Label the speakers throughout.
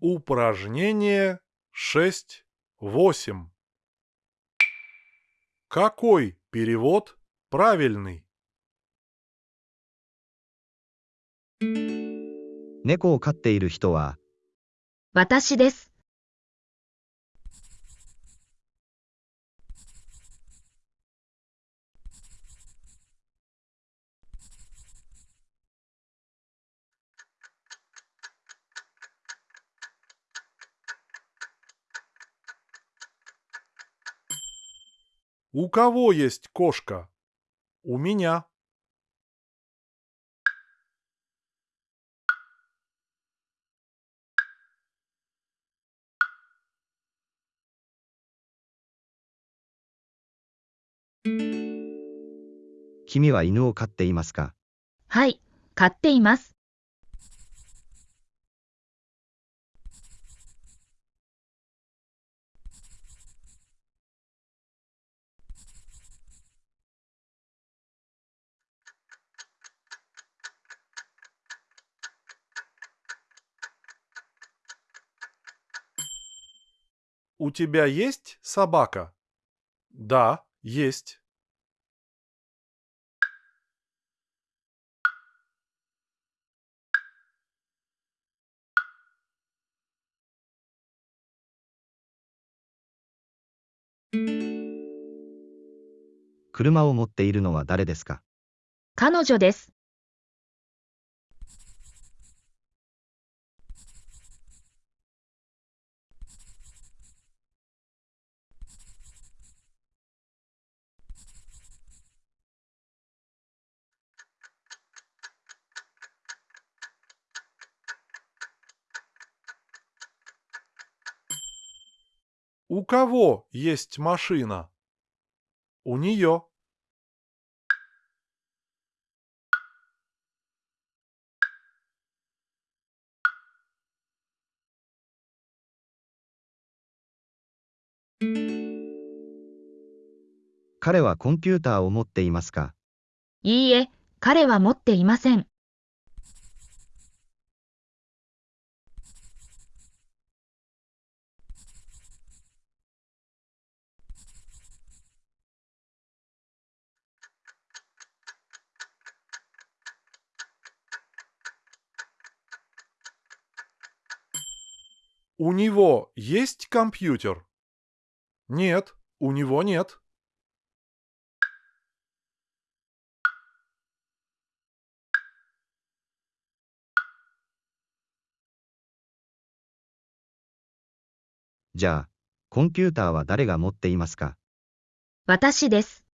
Speaker 1: Упражнение 6.8. Какой перевод правильный?
Speaker 2: 猫を飼っている人は、
Speaker 3: 私です。
Speaker 1: У кого есть кошка? У меня.
Speaker 2: 君は犬を飼っていますか
Speaker 3: はい、買っています。
Speaker 1: У тебя есть собака? Да, есть.
Speaker 2: 車を持っているのは誰ですか
Speaker 3: 彼女です。
Speaker 1: У кого есть машина? У нее.
Speaker 2: 彼はコンピューターを持っていますか
Speaker 3: いいえ、彼は持っていません。
Speaker 1: У него есть компьютер? Нет, у него нет.
Speaker 2: じゃあ、コンピューターは誰が持っていますか
Speaker 3: 私です。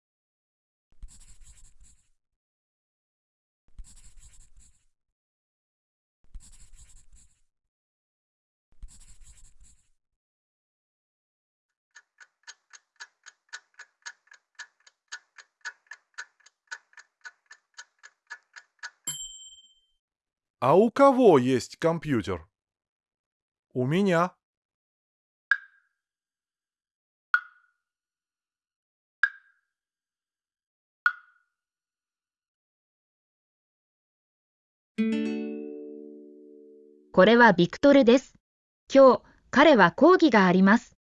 Speaker 1: А у кого есть компьютер? У меня.
Speaker 3: これはビクトルです。今日、彼は講義があります。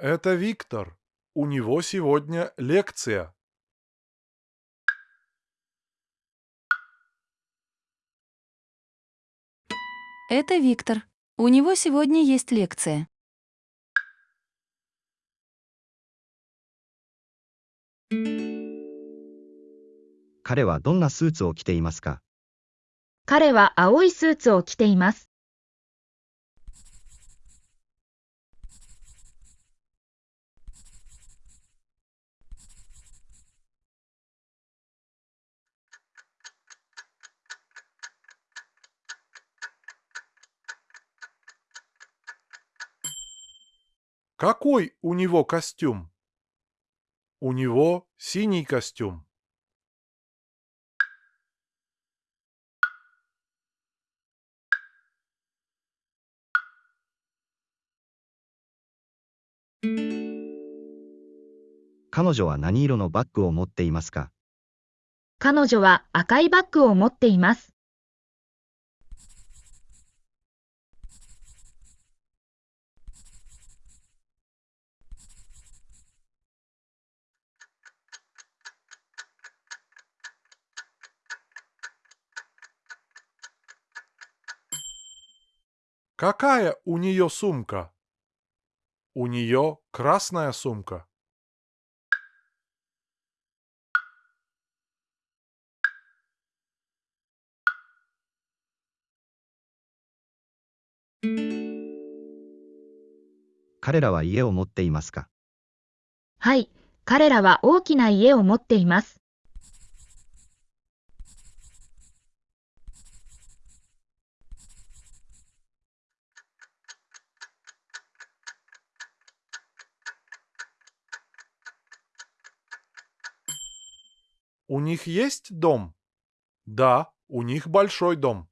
Speaker 1: Это Виктор. У него сегодня лекция.
Speaker 4: Это Виктор. У него сегодня есть лекция.
Speaker 2: 彼はどんなスーツを着ていますか
Speaker 3: 彼は青いスーツを着ています。
Speaker 1: Какой у него костюм? У него синий костюм.
Speaker 2: 彼女は何色のバッグを持っていますか
Speaker 3: 彼女は赤いバッグを持っています。
Speaker 1: Какая у нее сумка? У нее красная сумка.
Speaker 2: “彼らは家を持っていますか
Speaker 3: はい、彼らは大きな家を持っています。
Speaker 1: У них есть дом? Да, у них большой дом.